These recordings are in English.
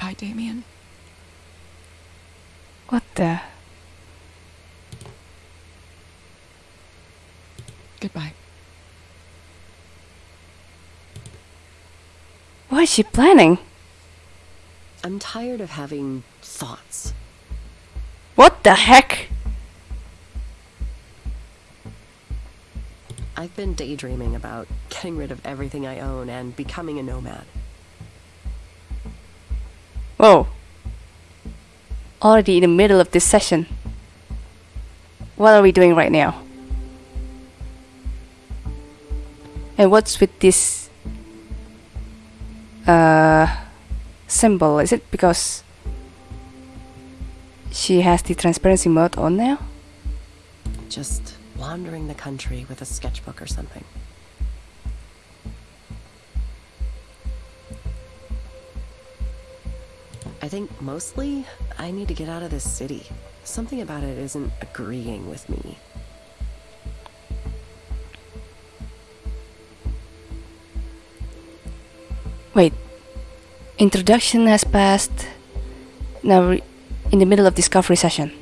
Goodbye, Damien. What the? Goodbye. What is she planning? I'm tired of having thoughts. What the heck? I've been daydreaming about getting rid of everything I own and becoming a nomad. Whoa. Already in the middle of this session. What are we doing right now? And what's with this uh symbol? Is it because she has the transparency mode on now? Just wandering the country with a sketchbook or something. I think mostly I need to get out of this city. Something about it isn't agreeing with me. Wait. Introduction has passed. Now we're in the middle of discovery session.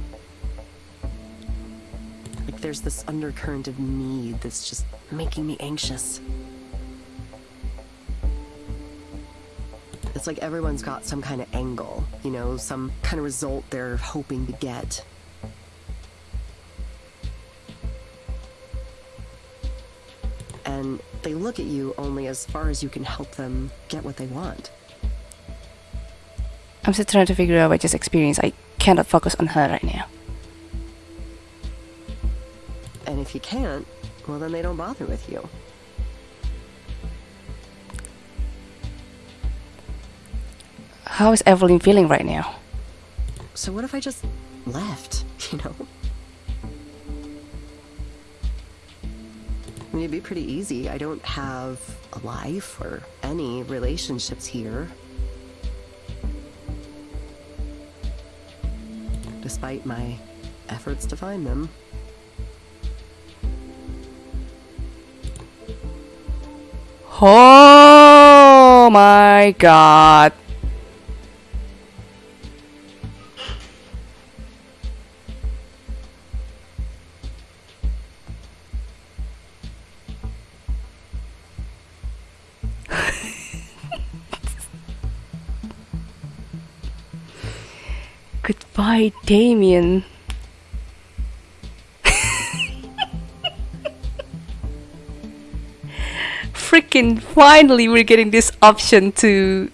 Like there's this undercurrent of need that's just making me anxious. It's like everyone's got some kind of angle, you know, some kind of result they're hoping to get. And they look at you only as far as you can help them get what they want. I'm still trying to figure out what just experience. I cannot focus on her right now. And if you can't, well, then they don't bother with you. How is Evelyn feeling right now? So what if I just left, you know? I mean, it'd be pretty easy. I don't have a life or any relationships here. Despite my efforts to find them. Oh my god. Goodbye, Damien. Freaking finally, we're getting this option to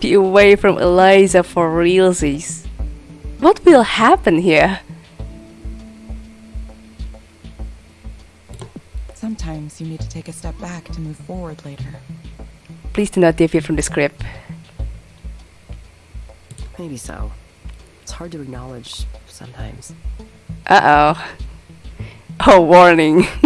be away from Eliza for realsies. What will happen here? Sometimes you need to take a step back to move forward later. Please do not deviate from the script. Maybe so. Hard to acknowledge sometimes. Uh oh. Oh, warning.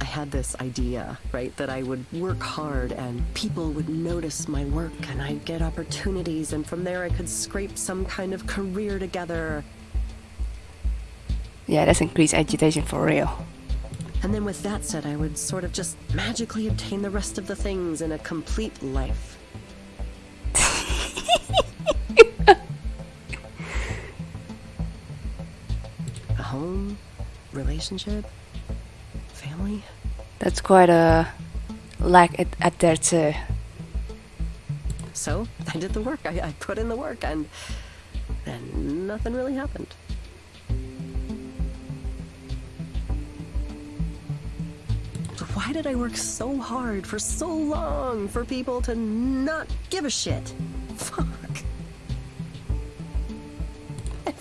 I had this idea, right, that I would work hard and people would notice my work and I'd get opportunities and from there I could scrape some kind of career together. yeah, that's increased agitation for real. And then with that said, I would sort of just magically obtain the rest of the things in a complete life. Relationship, family. That's quite a lack at, at there too. So I did the work. I, I put in the work, and then nothing really happened. Why did I work so hard for so long for people to not give a shit? Fuck.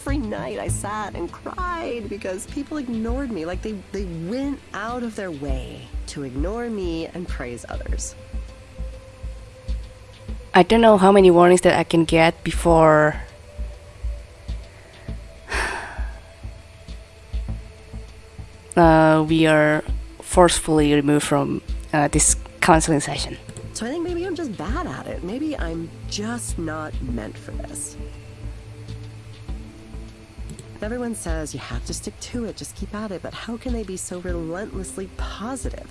Every night I sat and cried because people ignored me. Like they, they went out of their way to ignore me and praise others. I don't know how many warnings that I can get before uh, we are forcefully removed from uh, this counseling session. So I think maybe I'm just bad at it. Maybe I'm just not meant for this. Everyone says you have to stick to it, just keep at it, but how can they be so relentlessly positive?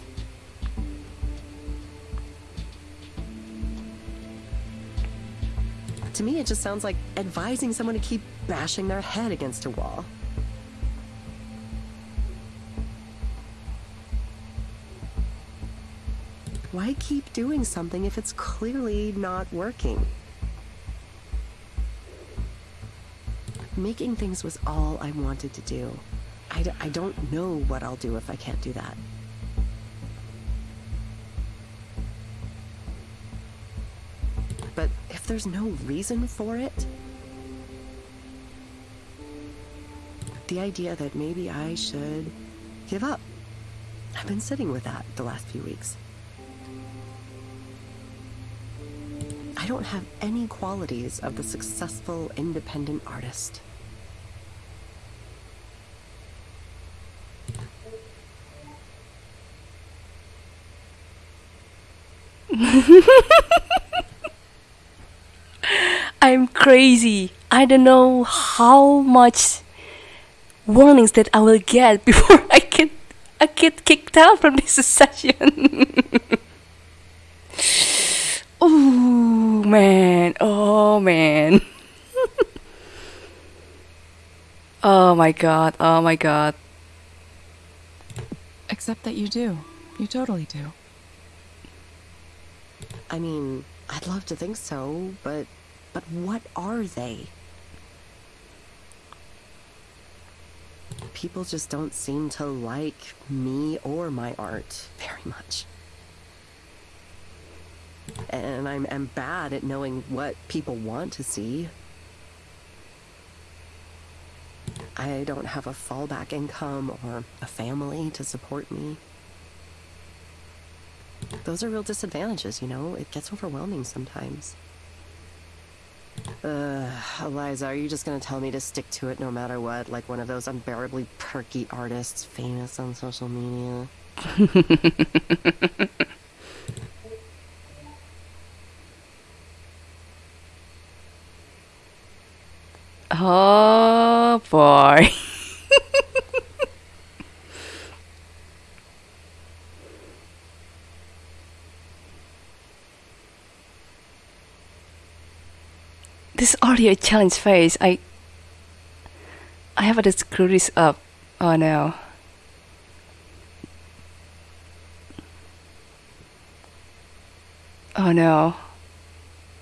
To me, it just sounds like advising someone to keep bashing their head against a wall. Why keep doing something if it's clearly not working? Making things was all I wanted to do. I, d- I don't know what I'll do if I can't do that. But if there's no reason for it, the idea that maybe I should give up. I've been sitting with that the last few weeks. I don't have any qualities of the successful independent artist. I'm crazy. I don't know how much warnings that I will get before I get I get kicked out from this session. oh man, oh man. oh my god, oh my god. Except that you do. You totally do. I mean, I'd love to think so, but but what are they? People just don't seem to like me or my art very much. And I'm, I'm bad at knowing what people want to see. I don't have a fallback income or a family to support me. Those are real disadvantages, you know? It gets overwhelming sometimes. Uh, Eliza, are you just gonna tell me to stick to it no matter what? Like one of those unbearably perky artists famous on social media? Oh boy. this audio challenge phase, I I have to screw this up. Oh no. Oh no.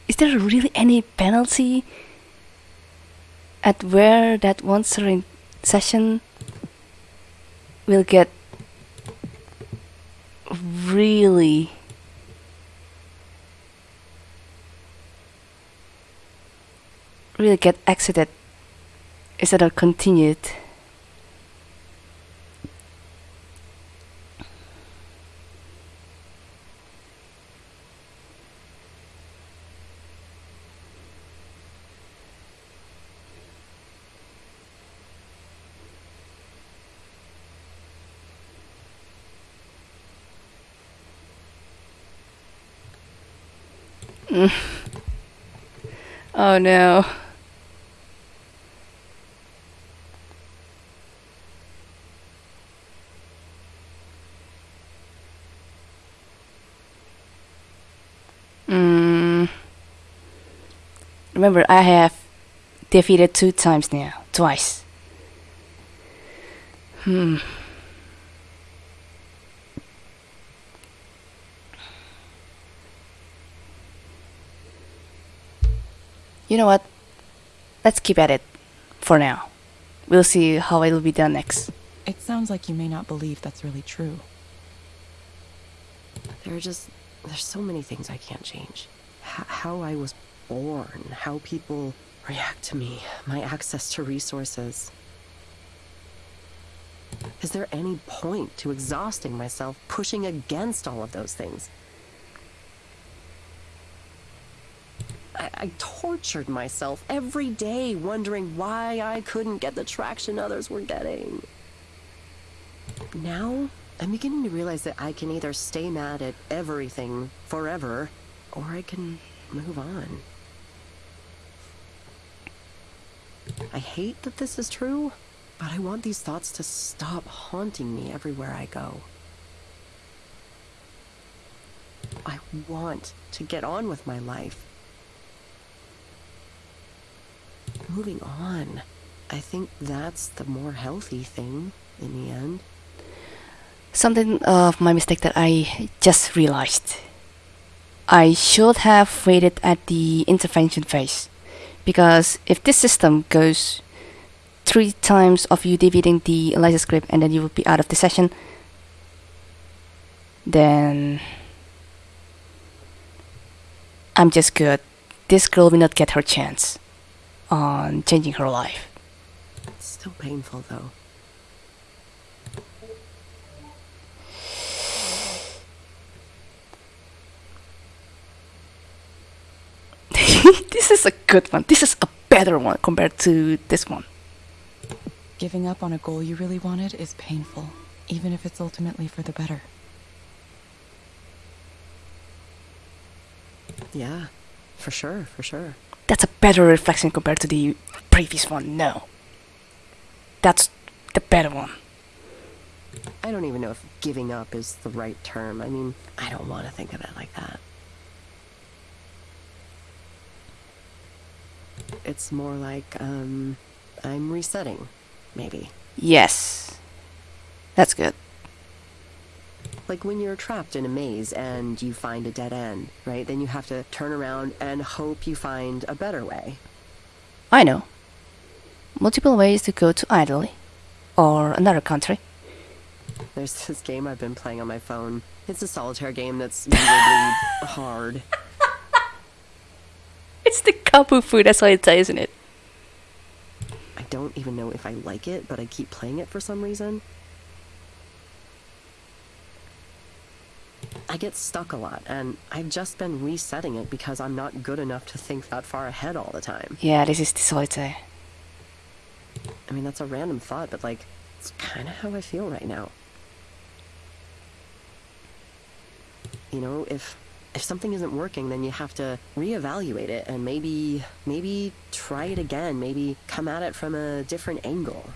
Is there really any penalty at where that one certain session will get really really get exited. Instead of continued. Oh no Mm. Remember, I have defeated two times now. Twice. Hmm. You know what? Let's keep at it for now. We'll see how it'll be done next. It sounds like you may not believe that's really true. There are just there's so many things I can't change. H- how I was born, how people react to me, my access to resources. Is there any point to exhausting myself pushing against all of those things? I, I tortured myself every day wondering why I couldn't get the traction others were getting. Now, I'm beginning to realize that I can either stay mad at everything forever, or I can move on. I hate that this is true, but I want these thoughts to stop haunting me everywhere I go. I want to get on with my life. moving on. I think that's the more healthy thing in the end. Something of my mistake that I just realized. I should have waited at the intervention phase. Because if this system goes three times of you defeating the Eliza script and then you will be out of the session, then I'm just good. This girl will not get her chance on changing her life. It's still painful though. this is a good one. This is a better one compared to this one. Giving up on a goal you really wanted is painful, even if it's ultimately for the better. Yeah, for sure, for sure. That's a better reflection compared to the previous one. No. That's the better one. I don't even know if giving up is the right term. I mean, I don't want to think of it like that. It's more like, um, I'm resetting, maybe. Yes. That's good. Like when you're trapped in a maze and you find a dead end, right? Then you have to turn around and hope you find a better way. I know. Multiple ways to go to Italy or another country. There's this game I've been playing on my phone. It's a solitaire game that's really hard. It's the kapu food, that's why it's isn't it? I don't even know if I like it, but I keep playing it for some reason. I get stuck a lot, and I've just been resetting it because I'm not good enough to think that far ahead all the time. Yeah, this is the solitaire. I mean, that's a random thought, but like, it's kind of how I feel right now. You know, if if something isn't working, then you have to reevaluate it and maybe maybe try it again, maybe come at it from a different angle.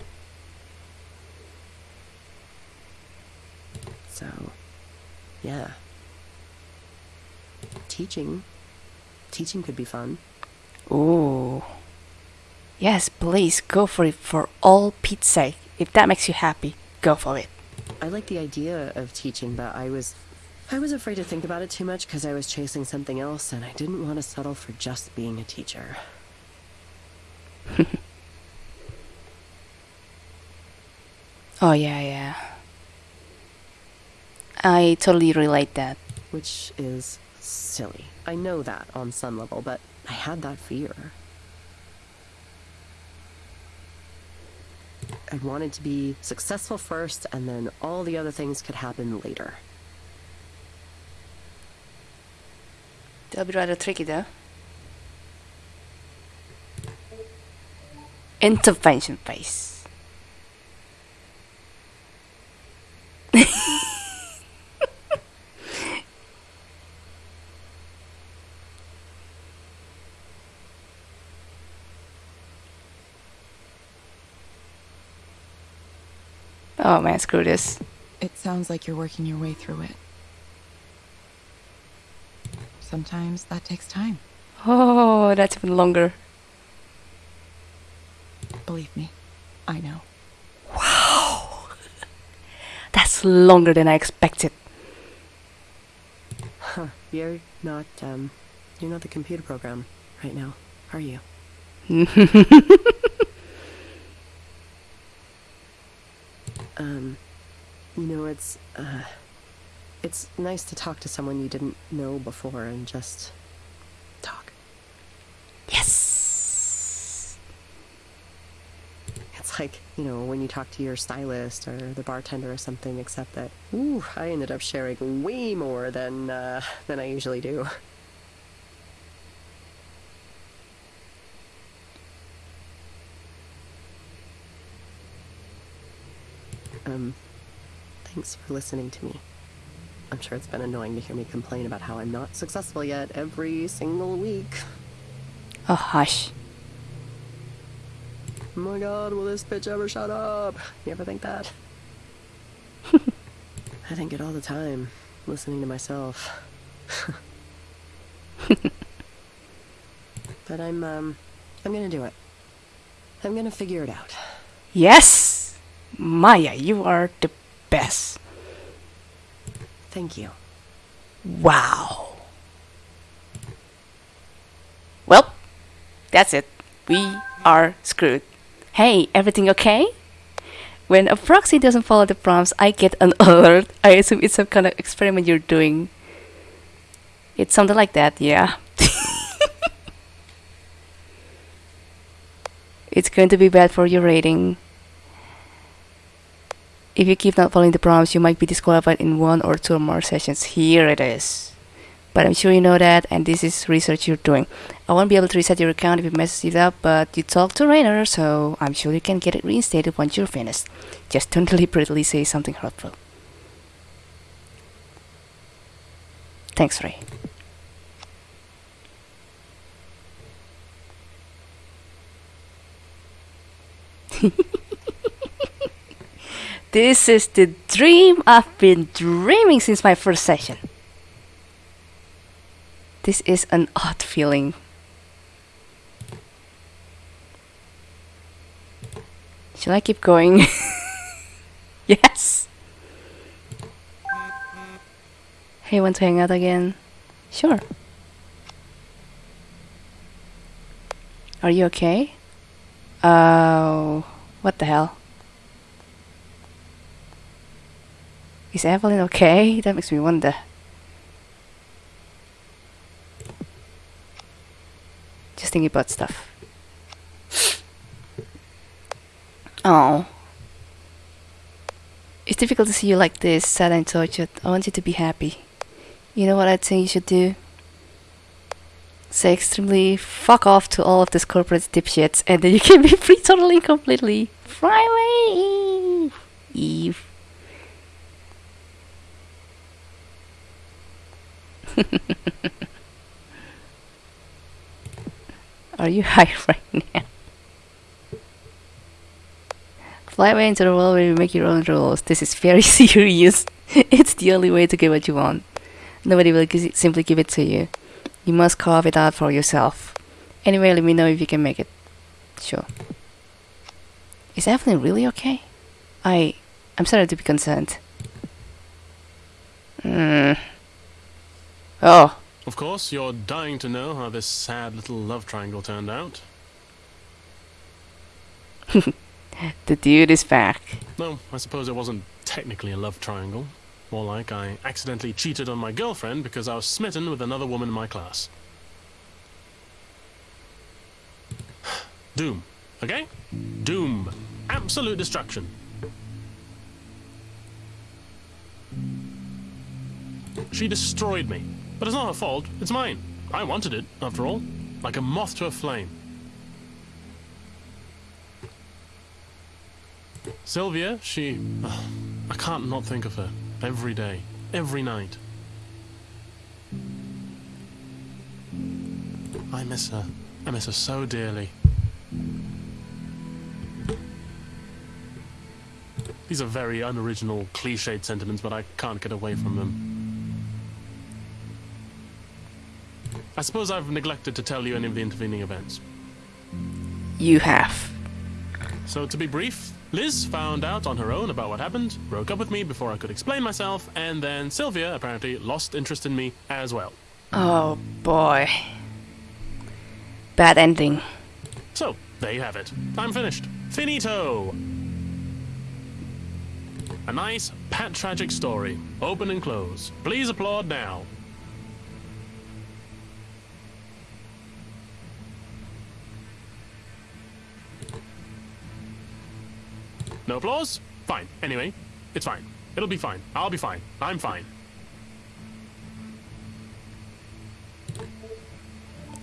So, yeah. Teaching teaching could be fun. Ooh. Yes, please go for it for all Pete's sake. If that makes you happy, go for it. I like the idea of teaching, but I was I was afraid to think about it too much because I was chasing something else and I didn't want to settle for just being a teacher. Oh yeah, yeah. I totally relate that. Which is silly. I know that on some level, but I had that fear. I wanted to be successful first, and then all the other things could happen later. That'll be rather tricky though. Intervention phase. oh man, screw this. It sounds like you're working your way through it. Sometimes that takes time. Oh, that's even longer. Believe me, I know. Wow! that's longer than I expected. Huh. You're not, um, you're not the computer program right now, are you? um, you know, it's, uh, it's nice to talk to someone you didn't know before and just talk. Yes. It's like, you know, when you talk to your stylist or the bartender or something, except that, ooh, I ended up sharing way more than, uh, than I usually do. Um, thanks for listening to me. I'm sure it's been annoying to hear me complain about how I'm not successful yet every single week. Oh, hush. Oh my god, will this bitch ever shut up? You ever think that? I think it all the time, listening to myself. but I'm, um, I'm gonna do it. I'm gonna figure it out. Yes! Maya, you are the best. Thank you. Wow. Well, that's it. We are screwed. Hey, everything okay? When a proxy doesn't follow the prompts, I get an alert. I assume it's some kind of experiment you're doing. It's something like that, yeah. it's going to be bad for your rating. If you keep not following the prompts, you might be disqualified in one or two or more sessions. Here it is. But I'm sure you know that, and this is research you're doing. I won't be able to reset your account if you mess it up, but you talked to Rainer, so I'm sure you can get it reinstated once you're finished. Just don't deliberately say something hurtful. Thanks, Rae. this is the dream I've been dreaming since my first session. This is an odd feeling. Shall I keep going? yes! Hey, want to hang out again? Sure. Are you okay? Oh, what the hell? Is Evelyn okay? That makes me wonder. Just thinking about stuff. Oh. It's difficult to see you like this, sad and tortured. I want you to be happy. You know what I think you should do? Say extremely fuck off to all of these corporate dipshits and then you can be free totally completely. Away! Eve. Are you high right now? Fly away into the world where you make your own rules. This is very serious. it's the only way to get what you want. Nobody will simply give it to you. You must carve it out for yourself. Anyway, let me know if you can make it. Sure. Is Evelyn really okay? I... I'm sorry to be concerned. Hmm. Oh, Of course, you're dying to know how this sad little love triangle turned out. the dude is back. No, I suppose it wasn't technically a love triangle. More like I accidentally cheated on my girlfriend because I was smitten with another woman in my class. Doom. Okay? Doom. Absolute destruction. She destroyed me. But it's not her fault. It's mine. I wanted it, after all. Like a moth to a flame. Sylvia, she... ugh, I can't not think of her. Every day. Every night. I miss her. I miss her so dearly. These are very unoriginal, cliched sentiments, but I can't get away from them. I suppose I've neglected to tell you any of the intervening events. You have. So, to be brief, Liz found out on her own about what happened, broke up with me before I could explain myself, and then Sylvia apparently lost interest in me as well. Oh boy. Bad ending. So, there you have it. I'm finished. Finito! A nice, pat tragic story. Open and close. Please applaud now. No applause? Fine. Anyway, it's fine. It'll be fine. I'll be fine. I'm fine.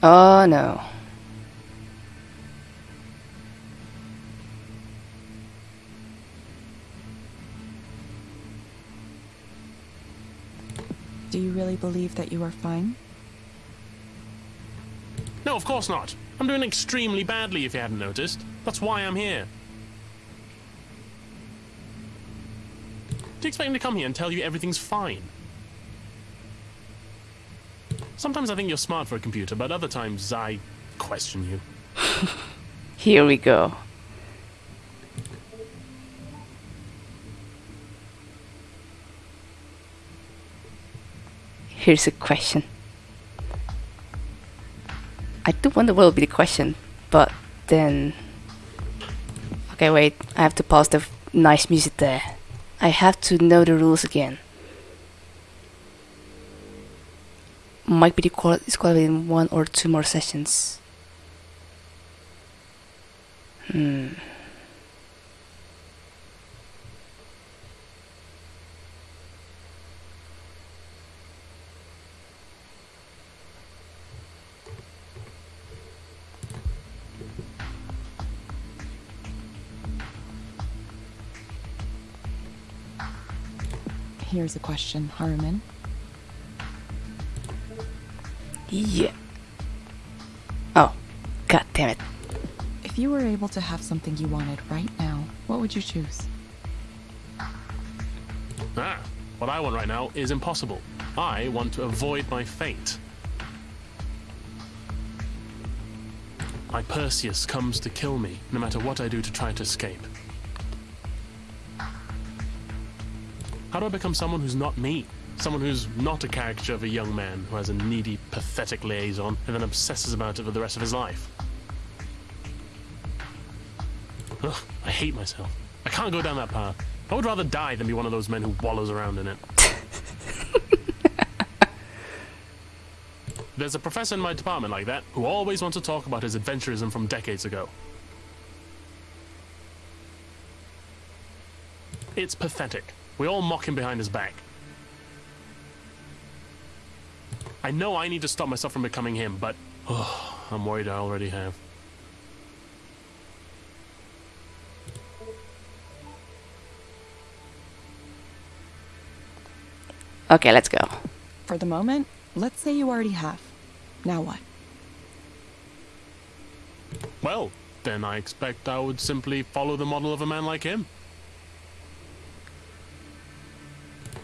Oh no. Do you really believe that you are fine? No, of course not. I'm doing extremely badly if you hadn't noticed. That's why I'm here. Do you expect him to come here and tell you everything's fine? Sometimes I think you're smart for a computer, but other times I question you. here we go. Here's a question. I do wonder what will be the question, but then... Okay, wait, I have to pause the nice music there. I have to know the rules again. Might be disqualified in one or two more sessions. Hmm. Here's a question, Haruman. Yeah. Oh, god damn it. If you were able to have something you wanted right now, what would you choose? Ah, what I want right now is impossible. I want to avoid my fate. My Perseus comes to kill me, no matter what I do to try to escape. How do I become someone who's not me? Someone who's not a caricature of a young man who has a needy, pathetic liaison and then obsesses about it for the rest of his life. Ugh, I hate myself. I can't go down that path. I would rather die than be one of those men who wallows around in it. There's a professor in my department like that who always wants to talk about his adventurism from decades ago. It's pathetic. We all mock him behind his back. I know I need to stop myself from becoming him, but oh, I'm worried I already have. Okay, let's go. For the moment, let's say you already have. Now what? Well, then I expect I would simply follow the model of a man like him.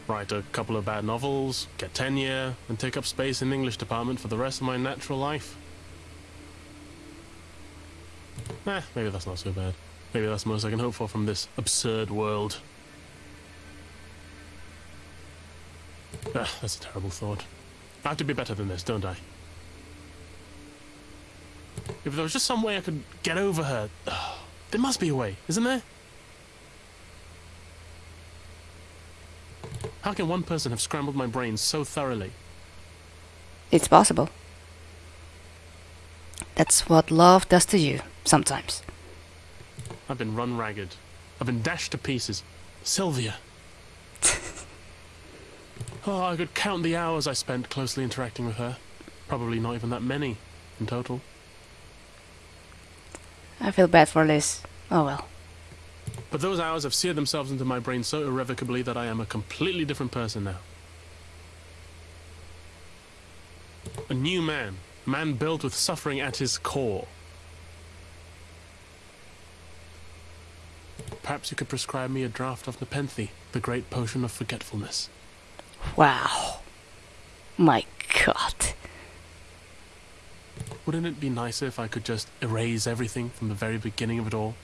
Write a couple of bad novels, get tenure, and take up space in the English department for the rest of my natural life. Eh, maybe that's not so bad. Maybe that's the most I can hope for from this absurd world. Ah, that's a terrible thought. I have to be better than this, don't I? If there was just some way I could get over her. There must be a way, isn't there? How can one person have scrambled my brain so thoroughly? It's possible. That's what love does to you, sometimes. I've been run ragged. I've been dashed to pieces. Sylvia. oh, I could count the hours I spent closely interacting with her. Probably not even that many in total. I feel bad for Liz. Oh well. But those hours have seared themselves into my brain so irrevocably that I am a completely different person now. A new man. A man built with suffering at his core. Perhaps you could prescribe me a draught of Nepenthe, the great potion of forgetfulness. Wow. My god. Wouldn't it be nicer if I could just erase everything from the very beginning of it all?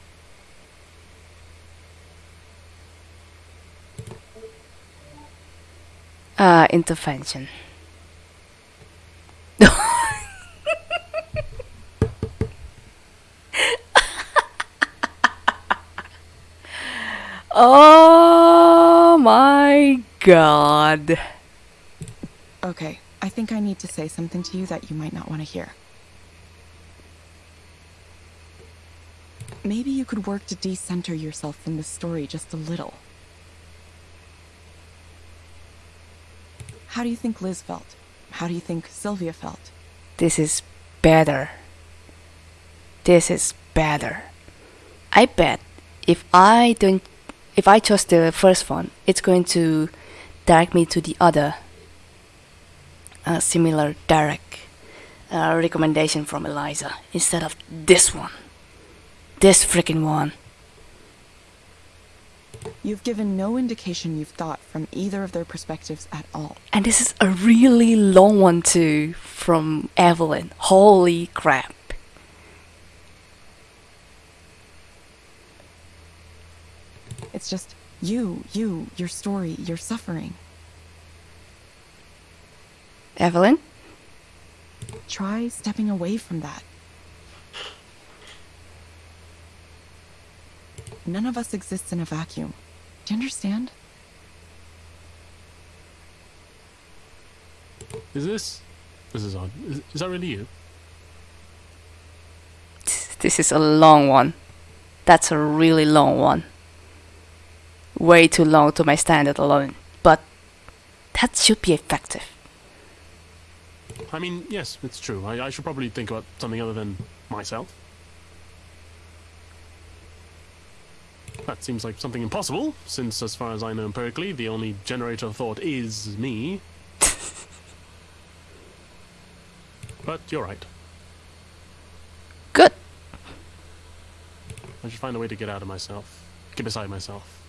Uh, intervention. oh my god. Okay, I think I need to say something to you that you might not want to hear. Maybe you could work to decenter yourself from this story just a little. How do you think Liz felt? How do you think Sylvia felt? This is better. This is better. I bet if I don't if I chose the first one, it's going to direct me to the other uh, similar direct uh, recommendation from Eliza instead of this one. This freaking one. You've given no indication you've thought from either of their perspectives at all. And this is a really long one too from Evelyn. Holy crap. It's just you, you, your story, your suffering. Evelyn? Try stepping away from that. None of us exists in a vacuum. Do you understand? Is this? This is odd. Is, is that really you? This is a long one. That's a really long one. Way too long to my standard alone. But that should be effective. I mean, yes, it's true. I, I should probably think about something other than myself. That seems like something impossible, since, as far as I know empirically, the only generator of thought is me. but you're right. Good. I should find a way to get out of myself. Get beside myself.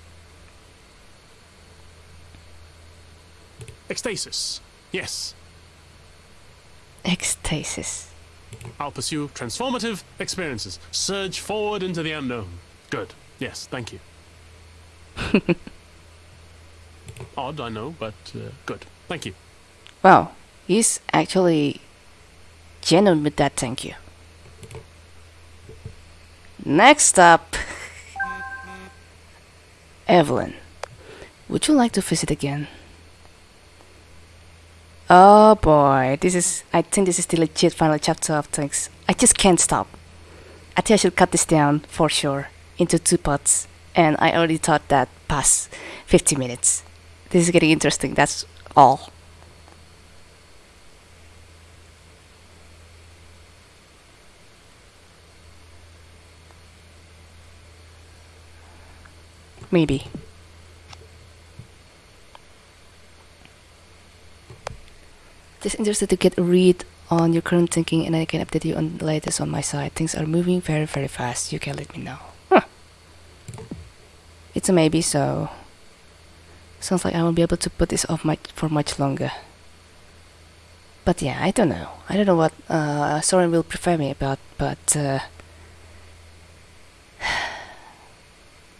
Ecstasis. Yes. Ecstasis. I'll pursue transformative experiences. Surge forward into the unknown. Good. Yes, thank you. Odd, I know, but uh, good. Thank you. Wow, he's actually genuine with that thank you. Next up, Evelyn. Would you like to visit again? Oh boy, this is. I think this is the legit final chapter of things. I just can't stop. I think I should cut this down for sure into two parts, and I already thought that past 50 minutes. This is getting interesting, that's all. Maybe. Just interested to get a read on your current thinking and I can update you on the latest on my side. Things are moving very very fast. You can let me know. It's a maybe so sounds like I won't be able to put this off much for much longer. But yeah, I don't know. I don't know what uh, Soren will prefer me about, but uh,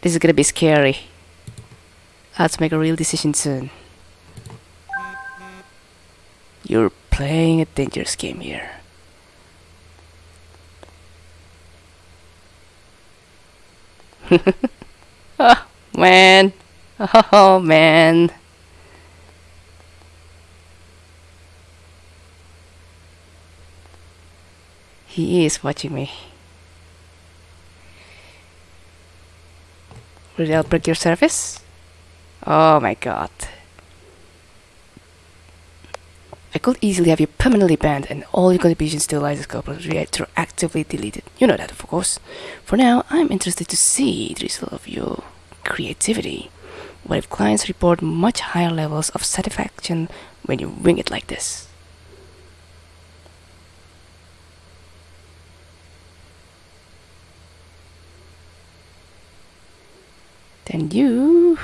this is gonna be scary. I have to make a real decision soon. You're playing a dangerous game here. oh, man. Oh, man. He is watching me. Will that break your service? Oh my god. I could easily have you permanently banned and all your contributions to Eliza's corpus retroactively deleted. You know that, of course. For now, I'm interested to see the result of your creativity. What if clients report much higher levels of satisfaction when you wing it like this? Then you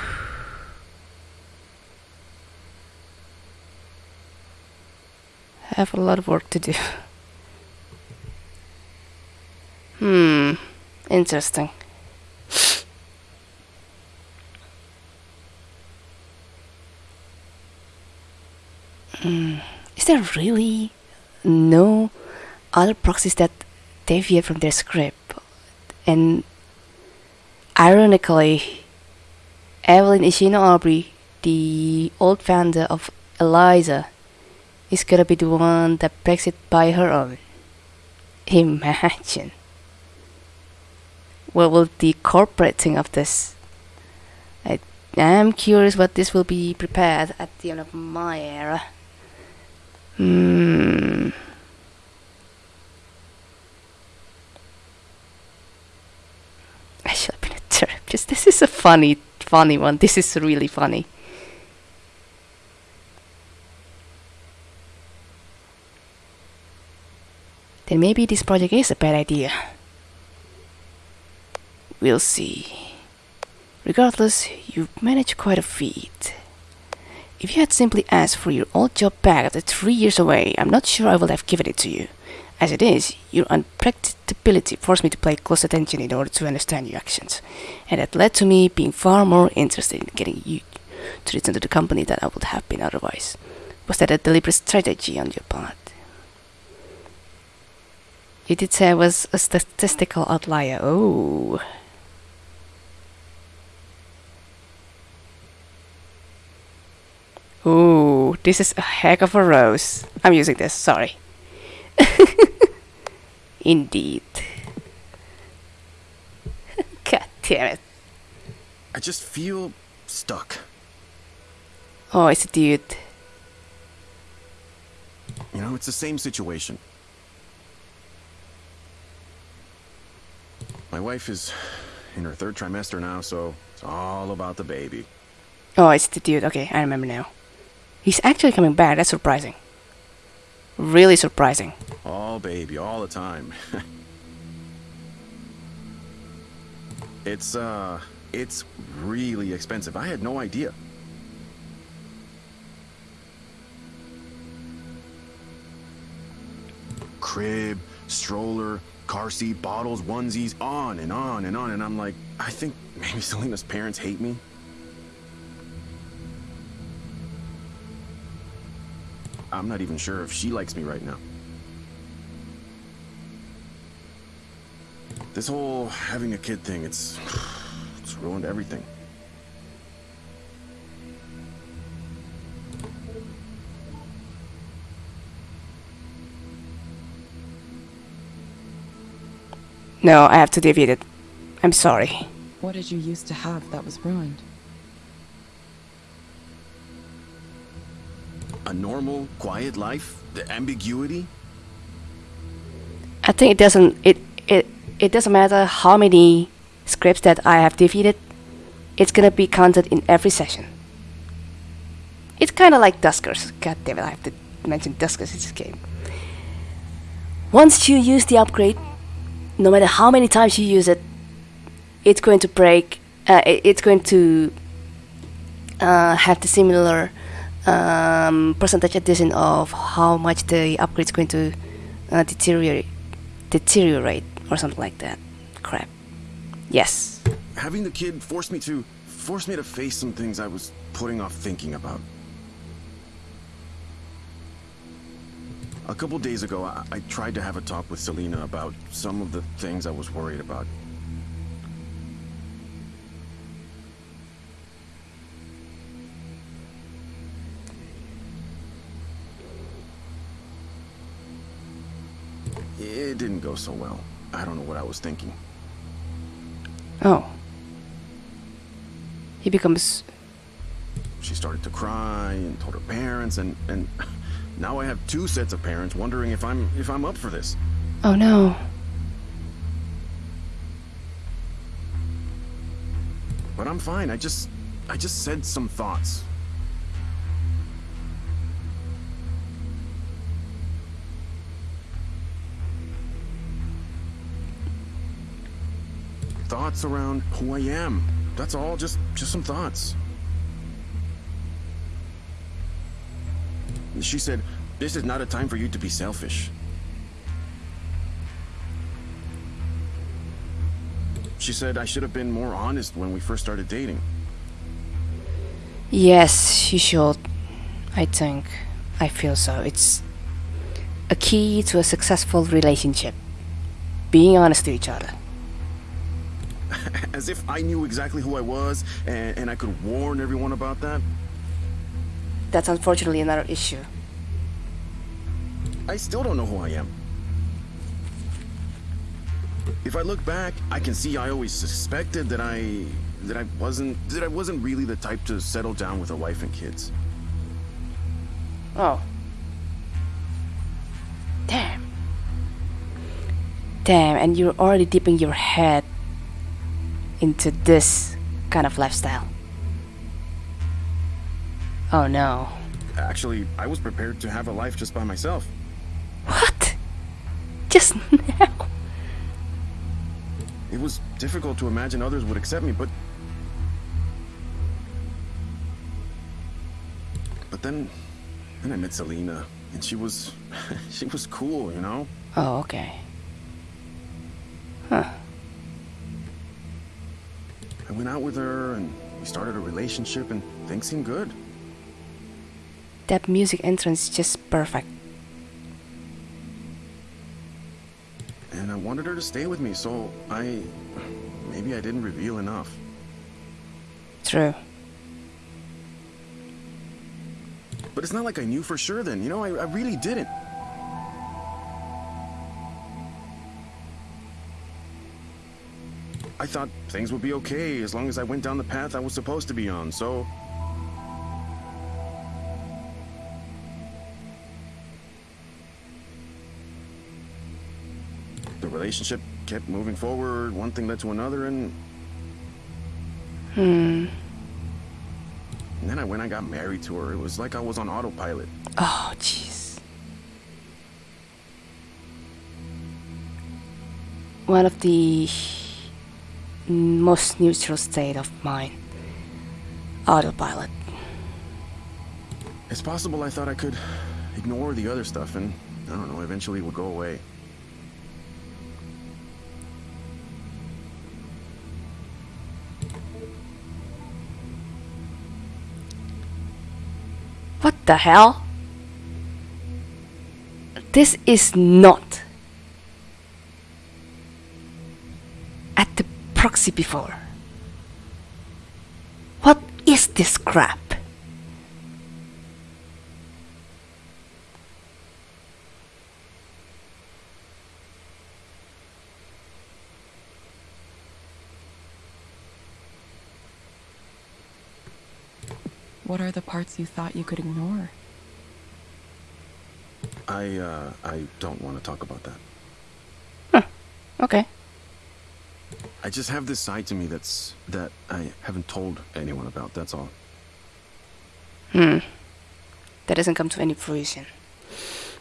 have a lot of work to do. Hmm, interesting. Hmm, is there really no other proxies that deviate from their script? And ironically, Evelyn Ishino Aubrey, the old founder of Eliza, is gonna be the one that breaks it by her own. Imagine. What will the corporate think of this? I am curious what this will be prepared at the end of my era. Hmm. I have been a. This is a funny, funny one. This is really funny. Then maybe this project is a bad idea. We'll see. Regardless, you've managed quite a feat. If you had simply asked for your old job back after three years away, I'm not sure I would have given it to you. As it is, your unpredictability forced me to pay close attention in order to understand your actions, and that led to me being far more interested in getting you to return to the company than I would have been otherwise. Was that a deliberate strategy on your part? You did say I was a statistical outlier. Oh. Ooh, this is a heck of a rose. I'm using this, sorry. Indeed. God damn it. I just feel stuck. Oh, it's a dude. You know, it's the same situation. My wife is in her third trimester now, so it's all about the baby. Oh, it's the dude. Okay, I remember now. He's actually coming back. That's surprising. Really surprising. All baby, all the time. it's, uh, it's really expensive. I had no idea. Crib, stroller, car seat, bottles, onesies, on and on and on. And I'm like, I think maybe Selena's parents hate me. I'm not even sure if she likes me right now. This whole having a kid thing, it's it's ruined everything. No, I have to defeat it. I'm sorry. What did you used to have that was ruined? A normal, quiet life, the ambiguity. I think it doesn't it it it doesn't matter how many scripts that I have defeated. It's gonna be counted in every session. It's kind of like Duskers. God damn it, I have to mention Duskers in this game. Once you use the upgrade, no matter how many times you use it, it's going to break. Uh, it's going to uh, have the similar um, percentage addition of how much the upgrade is going to uh, deteriorate, deteriorate or something like that. Crap. Yes. Having the kid forced me to forced me to face some things I was putting off thinking about. A couple days ago, I, I tried to have a talk with Selena about some of the things I was worried about. It didn't go so well. I don't know what I was thinking. Oh. He becomes. She started to cry and told her parents and and now I have two sets of parents wondering if I'm if I'm up for this. Oh no. But I'm fine. I just I just said some thoughts. Thoughts around who I am. That's all, just just some thoughts. She said, "This is not a time for you to be selfish." She said I should have been more honest when we first started dating. Yes, you should. I think. I feel so. It's a key to a successful relationship. Being honest to each other. As if I knew exactly who I was and, and I could warn everyone about that. That's unfortunately another issue. I still don't know who I am. If I look back, I can see I always suspected that I that I wasn't that I wasn't really the type to settle down with a wife and kids. Oh. Damn. Damn, and you're already dipping your head into this kind of lifestyle. Oh no. Actually, I was prepared to have a life just by myself. What? Just now? It was difficult to imagine others would accept me, but But then then I met Selena, and she was she was cool, you know? Oh, okay. Huh. I went out with her and we started a relationship and things seemed good. That music entrance is just perfect. And I wanted her to stay with me, so I. Maybe I didn't reveal enough. True. But it's not like I knew for sure then, you know? I, I really didn't. I thought things would be okay as long as I went down the path I was supposed to be on, so. Relationship kept moving forward, one thing led to another, and. Hmm. And then I went and got married to her. It was like I was on autopilot. Oh, jeez. One of the most neutral state of mind. Autopilot. It's possible I thought I could ignore the other stuff and, I don't know, eventually it would go away. What the hell? This is not at the proxy before. What is this crap? What are the parts you thought you could ignore? I, uh, I don't want to talk about that. Okay. I just have this side to me that's, that I haven't told anyone about, that's all. Hmm. That doesn't come to any fruition.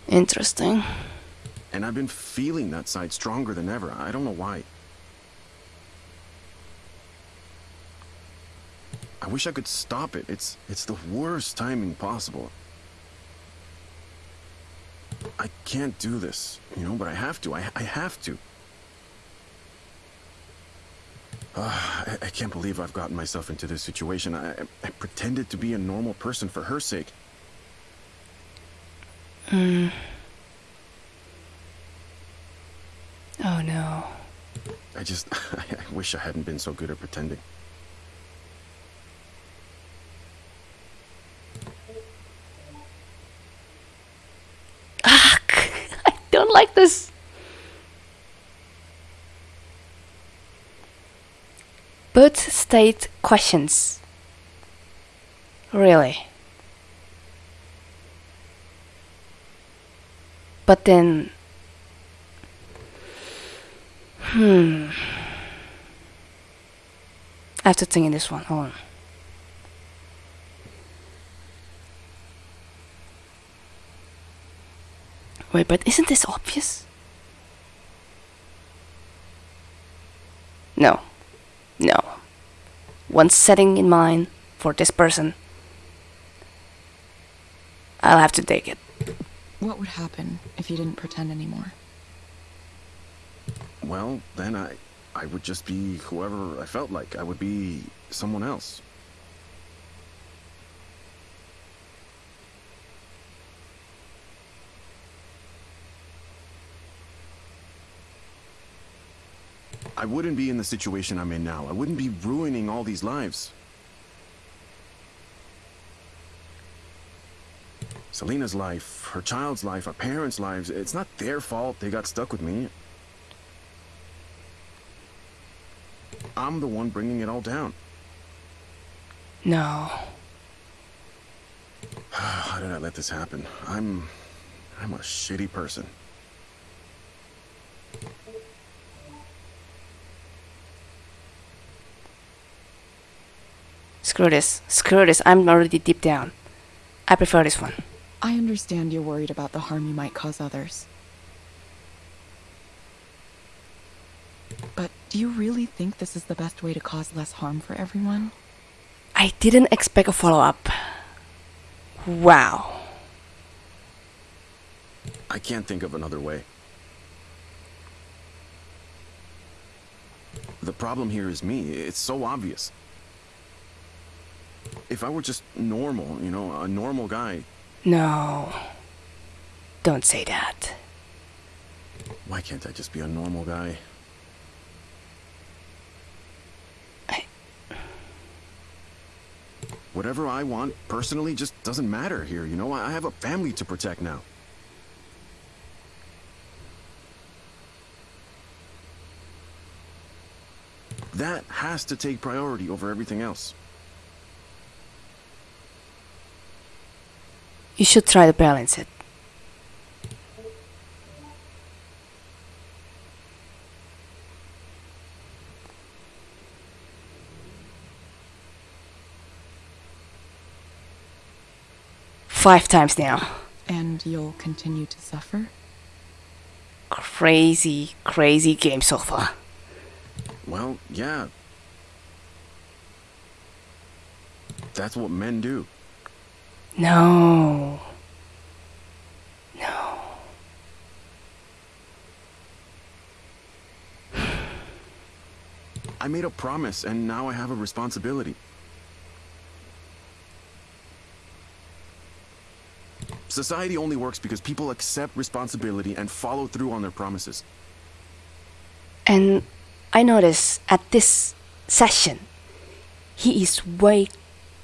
Interesting. And I've been feeling that side stronger than ever. I don't know why. Wish I could stop it. It's, it's the worst timing possible. I can't do this, you know, but I have to. I, I have to. Uh, I, I can't believe I've gotten myself into this situation. I, I- I pretended to be a normal person for her sake. Oh no. I just, I wish I hadn't been so good at pretending. I don't like this. Both state questions. Really? But then. Hmm. I have to think in this one. Hold on. Wait, but isn't this obvious? No. No. One setting in mind for this person. I'll have to take it. What would happen if you didn't pretend anymore? Well, then I, I would just be whoever I felt like. I would be someone else. I wouldn't be in the situation I'm in now. I wouldn't be ruining all these lives. Selena's life, her child's life, our parents' lives, it's not their fault they got stuck with me. I'm the one bringing it all down. No. How did I let this happen? I'm... I'm a shitty person. Screw this. Screw this. I'm already deep down. I prefer this one. I understand you're worried about the harm you might cause others. But do you really think this is the best way to cause less harm for everyone? I didn't expect a follow up. Wow. I can't think of another way. The problem here is me. It's so obvious. If I were just normal, you know, a normal guy, No. Don't say that. Why can't I just be a normal guy? I- Whatever I want personally just doesn't matter here, you know? I I have a family to protect now. That has to take priority over everything else. You should try to balance it. Five times now. And you'll continue to suffer? Crazy, crazy game so far. Well, yeah. That's what men do. No. No. I made a promise and now I have a responsibility. Society only works because people accept responsibility and follow through on their promises. And I notice at this session, he is way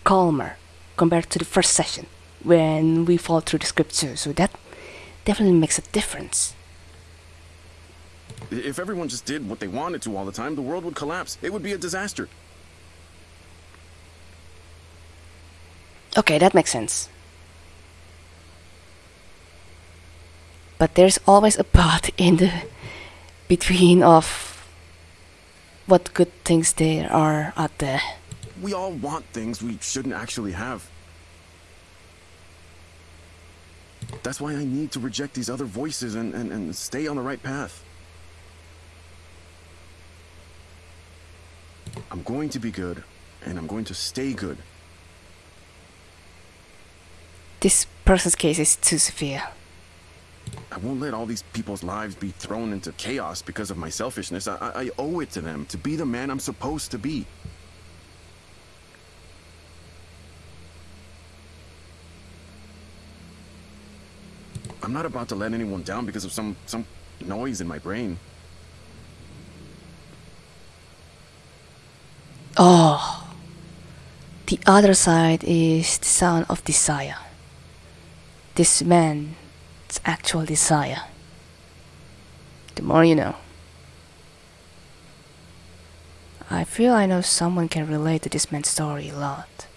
calmer compared to the first session when we fall through the scripture. So that definitely makes a difference. If everyone just did what they wanted to all the time, the world would collapse. It would be a disaster. Okay, that makes sense. But there's always a part in the between of what good things there are out there. We all want things we shouldn't actually have. That's why I need to reject these other voices and, and, and stay on the right path. I'm going to be good, and I'm going to stay good. This person's case is too severe. I won't let all these people's lives be thrown into chaos because of my selfishness. I, I, I owe it to them to be the man I'm supposed to be. I'm not about to let anyone down because of some some noise in my brain. Oh. The other side is the sound of desire. This man's actual desire. The more you know. I feel I know someone can relate to this man's story a lot.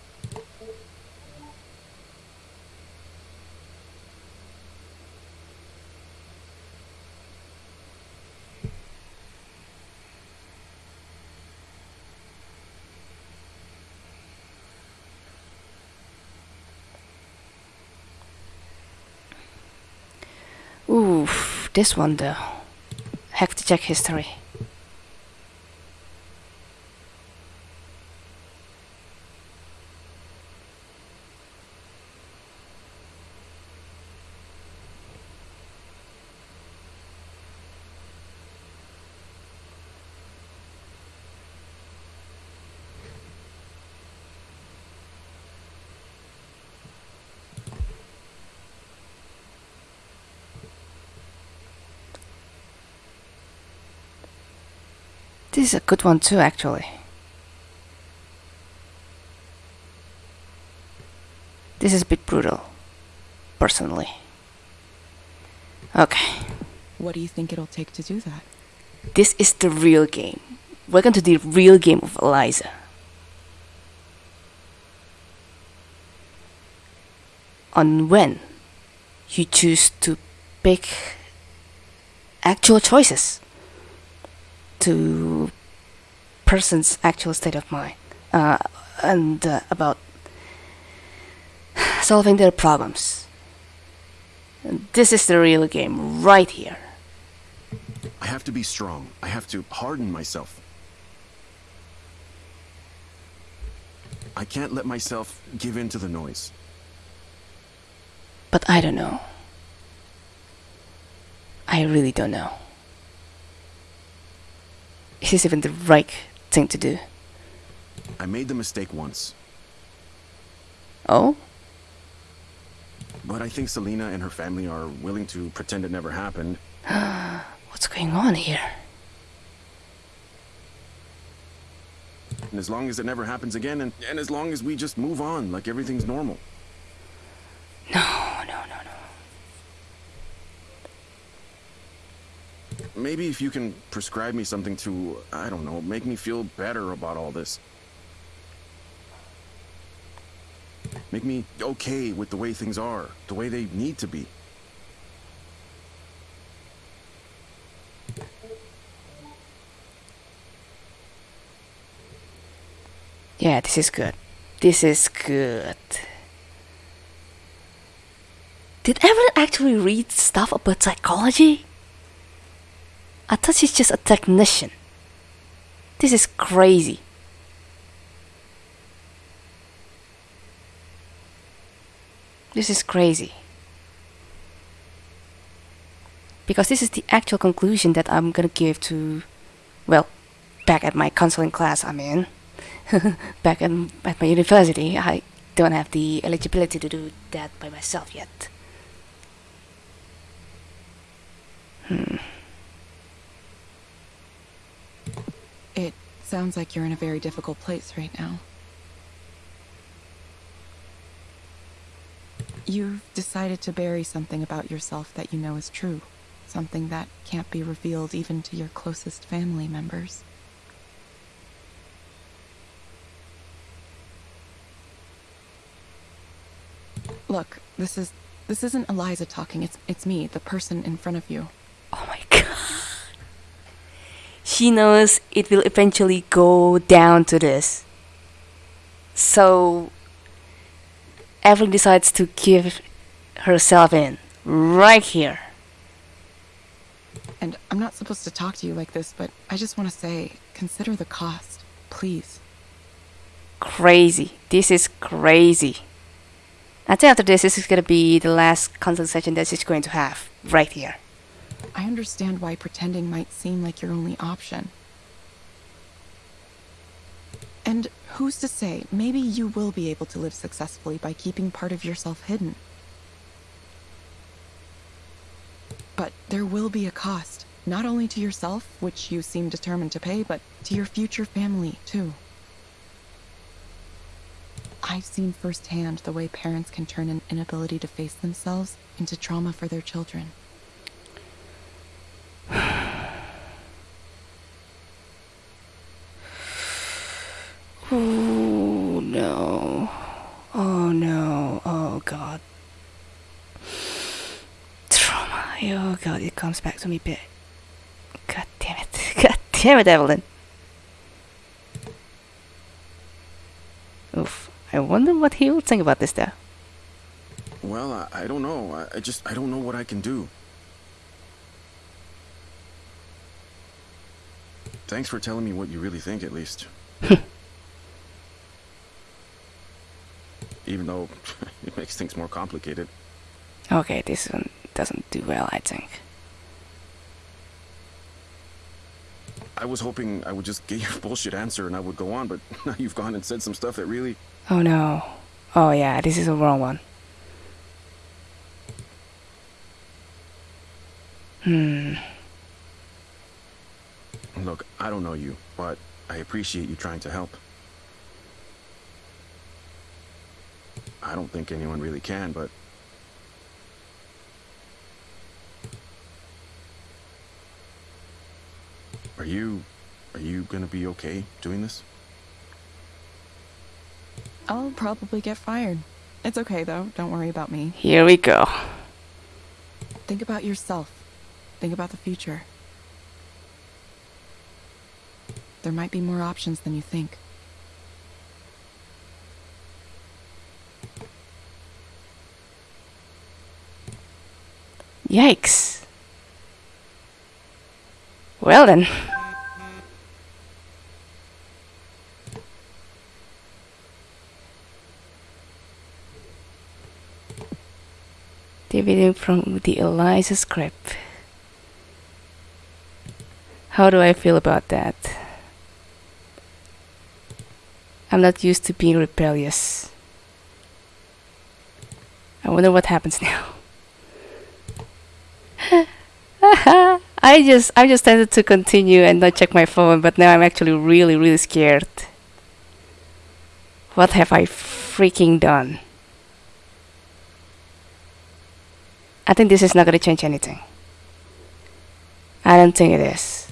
Oof, this one though. Have to check history. This is a good one too, actually. This is a bit brutal, personally. Okay, What do you think it'll take to do that? this is the real game. Welcome to the real game of Eliza. On when you choose to pick actual choices to person's actual state of mind uh, and uh, about solving their problems. And This is the real game right here. I have to be strong. I have to harden myself. I can't let myself give in to the noise. But I don't know. I really don't know. Is this even the right thing to do? I made the mistake once. Oh? But I think Selena and her family are willing to pretend it never happened. What's going on here? And as long as it never happens again, and, and as long as we just move on like everything's normal. No, no. Maybe if you can prescribe me something to, I don't know, make me feel better about all this. Make me okay with the way things are, the way they need to be. Yeah, this is good. This is good. Did Evelyn actually read stuff about psychology? I thought she's just a technician. This is crazy. This is crazy. Because this is the actual conclusion that I'm gonna give to, well, back at my counseling class I'm in. back in, at my university, I don't have the eligibility to do that by myself yet. Hmm. It sounds like you're in a very difficult place right now. You've decided to bury something about yourself that you know is true. Something that can't be revealed even to your closest family members. Look, this is this isn't Eliza talking. It's it's me, the person in front of you. Oh my. She knows it will eventually go down to this. So Evelyn decides to give herself in right here. And I'm not supposed to talk to you like this, but I just want to say, consider the cost, please. Crazy. This is crazy. I think after this, this is gonna be the last consult session that she's going to have right here. I understand why pretending might seem like your only option. And who's to say, maybe you will be able to live successfully by keeping part of yourself hidden. But there will be a cost, not only to yourself, which you seem determined to pay, but to your future family, too. I've seen firsthand the way parents can turn an inability to face themselves into trauma for their children. Oh no. Oh no. Oh god. Trauma. Oh god, it comes back to me bit. God damn it. God damn it, Evelyn. Oof. I wonder what he will think about this though. Well, I, I don't know. I, I just, I don't know what I can do. Thanks for telling me what you really think, at least. Even though it makes things more complicated. Okay, this one doesn't do well, I think. I was hoping I would just get your bullshit answer and I would go on, but now you've gone and said some stuff that really. Oh no. Oh yeah, this is a wrong one. Hmm. Look, I don't know you, but I appreciate you trying to help. I don't think anyone really can, but. Are you. Are you gonna be okay doing this? I'll probably get fired. It's okay, though. Don't worry about me. Here we go. Think about yourself. Think about the future. There might be more options than you think. Yikes. Well then. The video from the Eliza script. How do I feel about that? I'm not used to being rebellious. I wonder what happens now. I just I just tended to continue and not check my phone, but now I'm actually really really scared. What have I freaking done? I think this is not gonna change anything. I don't think it is.